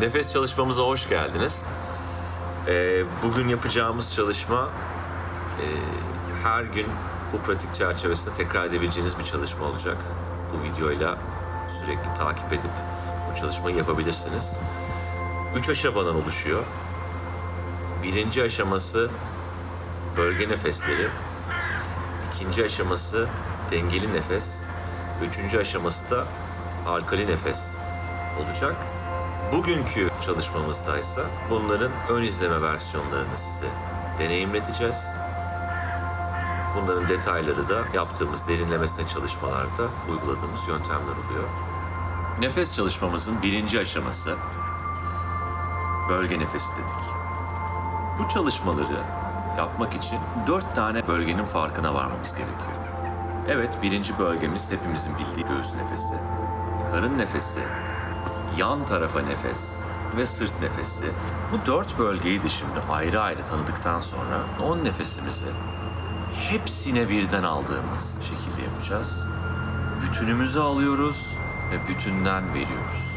Nefes çalışmamıza hoş geldiniz. Ee, bugün yapacağımız çalışma e, her gün bu pratik çerçevesinde tekrar edebileceğiniz bir çalışma olacak. Bu videoyla sürekli takip edip bu çalışmayı yapabilirsiniz. Üç aşamadan oluşuyor. Birinci aşaması bölge nefesleri. İkinci aşaması dengeli nefes. Üçüncü aşaması da alkali nefes olacak. Bugünkü çalışmamızda ise bunların ön izleme versiyonlarını size deneyimleteceğiz. Bunların detayları da yaptığımız derinlemesine çalışmalarda uyguladığımız yöntemler oluyor. Nefes çalışmamızın birinci aşaması bölge nefesi dedik. Bu çalışmaları yapmak için dört tane bölgenin farkına varmamız gerekiyor. Evet, birinci bölgemiz hepimizin bildiği göğüs nefesi. Karın nefesi, yan tarafa nefes ve sırt nefesi. Bu dört bölgeyi de şimdi ayrı ayrı tanıdıktan sonra on nefesimizi hepsine birden aldığımız şekilde yapacağız. Bütünümüzü alıyoruz ve bütünden veriyoruz.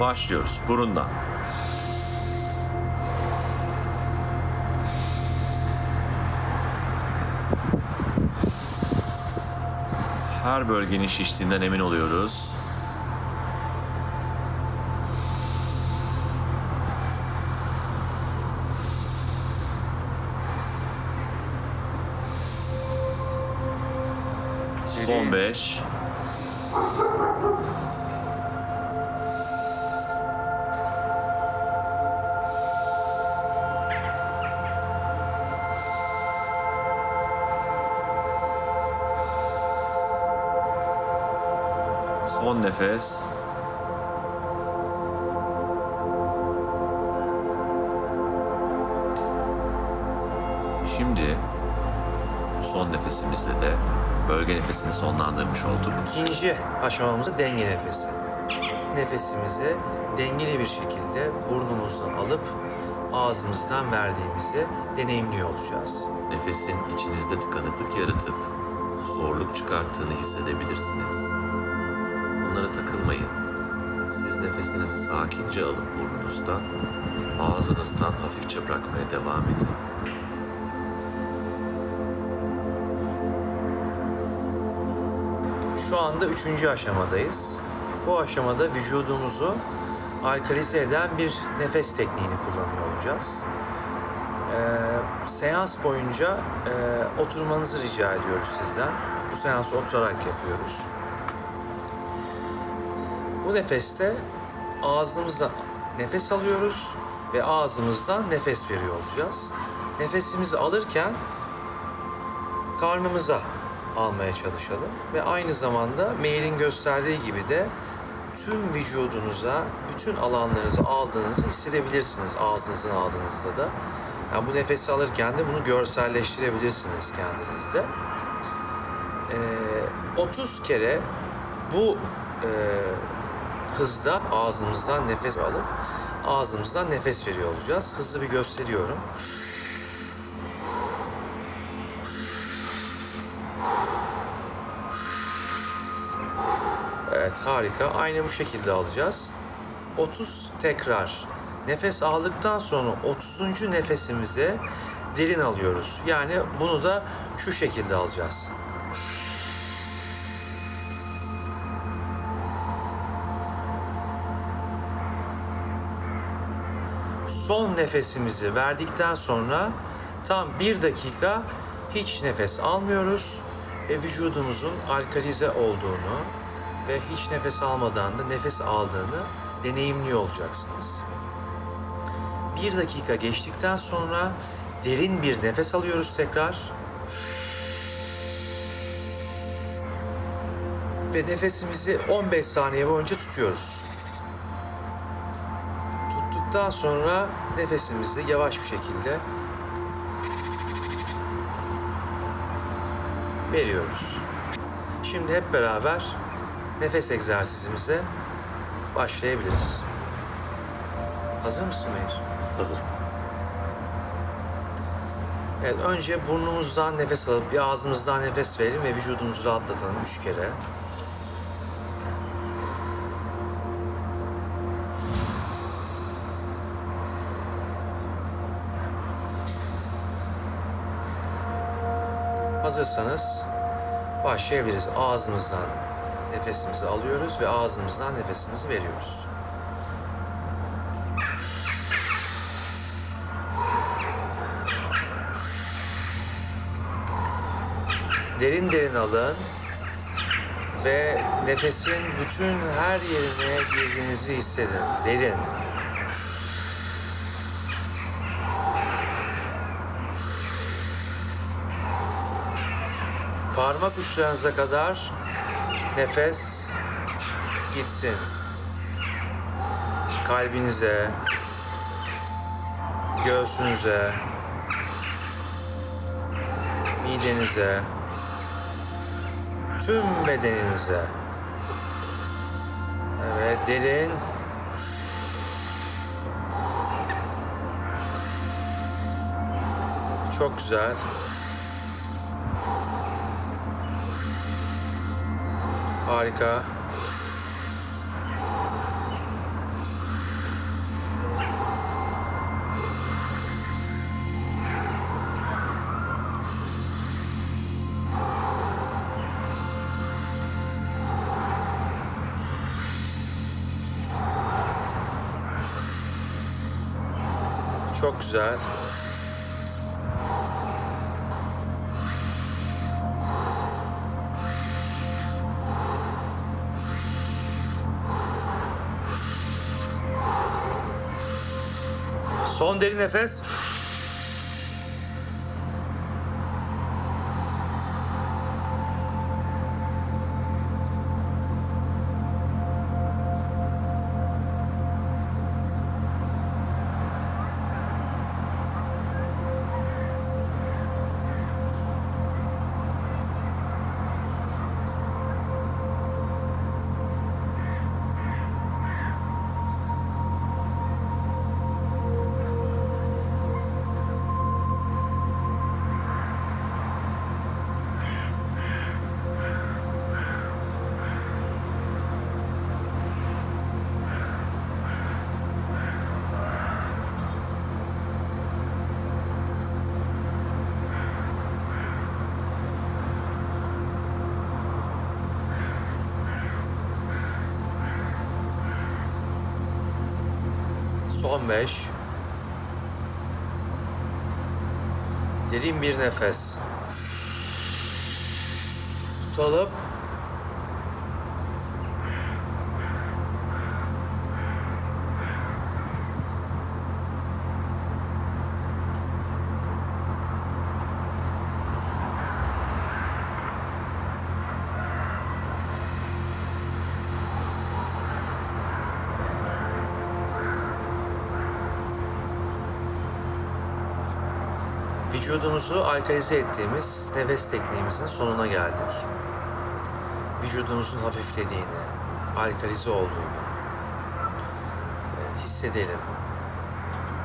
Başlıyoruz burundan. Her bölgenin şiştiğinden emin oluyoruz. Son 5. Son nefes. Şimdi son nefesimizde de bölge nefesini sonlandırmış olduk. İkinci aşamamız denge nefesi. Nefesimizi dengeli bir şekilde burnumuzdan alıp ağzımızdan verdiğimizi deneyimliyor olacağız. Nefesin içinizde tıkanıklık yaratıp zorluk çıkarttığını hissedebilirsiniz. Bunlara takılmayın. Siz nefesinizi sakince alıp burnunuzdan, ağzınızdan hafifçe bırakmaya devam edin. Şu anda üçüncü aşamadayız. Bu aşamada vücudumuzu alkalize eden bir nefes tekniğini kullanıyor olacağız. Ee, seans boyunca e, oturmanızı rica ediyoruz sizden. Bu seansı oturarak yapıyoruz. Bu nefeste ağzımızla nefes alıyoruz ve ağzımızdan nefes veriyor olacağız. Nefesimizi alırken karnımıza almaya çalışalım ve aynı zamanda mailin gösterdiği gibi de tüm vücudunuza, bütün alanlarınızı aldığınızı hissedebilirsiniz ağzınızdan aldığınızda da. Yani bu nefesi alırken de bunu görselleştirebilirsiniz kendinizde. Ee, 30 kere bu e, hızda ağzımızdan nefes alıp ağzımızdan nefes veriyor olacağız. Hızlı bir gösteriyorum. Evet harika. Aynı bu şekilde alacağız. 30 tekrar. Nefes aldıktan sonra 30. nefesimize derin alıyoruz. Yani bunu da şu şekilde alacağız. Son nefesimizi verdikten sonra tam bir dakika hiç nefes almıyoruz ve vücudumuzun alkalize olduğunu ve hiç nefes almadan da nefes aldığını deneyimliyor olacaksınız. Bir dakika geçtikten sonra derin bir nefes alıyoruz tekrar. Ve nefesimizi 15 saniye boyunca tutuyoruz. Tuttuktan sonra nefesimizi yavaş bir şekilde veriyoruz. Şimdi hep beraber nefes egzersizimize başlayabiliriz. Hazır mısın Meir? Hazırım. Evet, önce burnumuzdan nefes alıp bir ağzımızdan nefes verelim ve vücudumuzu rahatlatalım üç kere. Hazırsanız başlayabiliriz ağzımızdan nefesimizi alıyoruz ve ağzımızdan nefesimizi veriyoruz. Derin derin alın ve nefesin bütün her yerine girdiğinizi hissedin. Derin. Parmak uçlarınıza kadar nefes gitsin. Kalbinize, göğsünüze, midenize, tüm bedeninize. Evet, derin. Çok güzel. Harika. Çok güzel. Son derin nefes. Son beş. Derin bir nefes. Tutalım. Vücudumuzu alkalize ettiğimiz nefes tekniğimizin sonuna geldik. Vücudumuzun hafiflediğini, alkalize olduğunu e, hissedelim.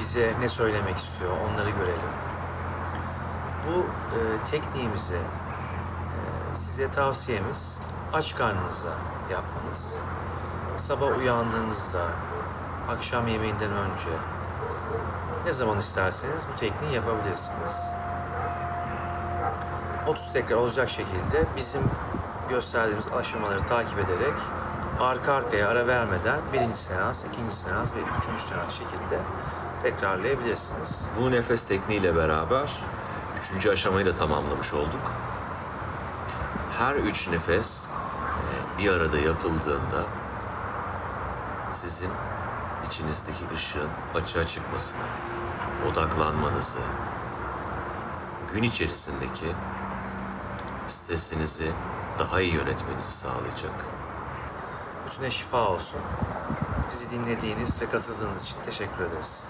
Bize ne söylemek istiyor onları görelim. Bu e, tekniğimizi e, size tavsiyemiz aç karnınıza yapmanız. Sabah uyandığınızda, akşam yemeğinden önce, ne zaman isterseniz bu tekniği yapabilirsiniz. 30 tekrar olacak şekilde bizim gösterdiğimiz aşamaları takip ederek arka arkaya ara vermeden birinci seans, ikinci seans ve üçüncü seans şekilde tekrarlayabilirsiniz. Bu nefes tekniğiyle beraber üçüncü aşamayı da tamamlamış olduk. Her üç nefes e, bir arada yapıldığında sizin içinizdeki ışığın açığa çıkmasını, odaklanmanızı, gün içerisindeki stresinizi daha iyi yönetmenizi sağlayacak. Bütüne şifa olsun. Bizi dinlediğiniz ve katıldığınız için teşekkür ederiz.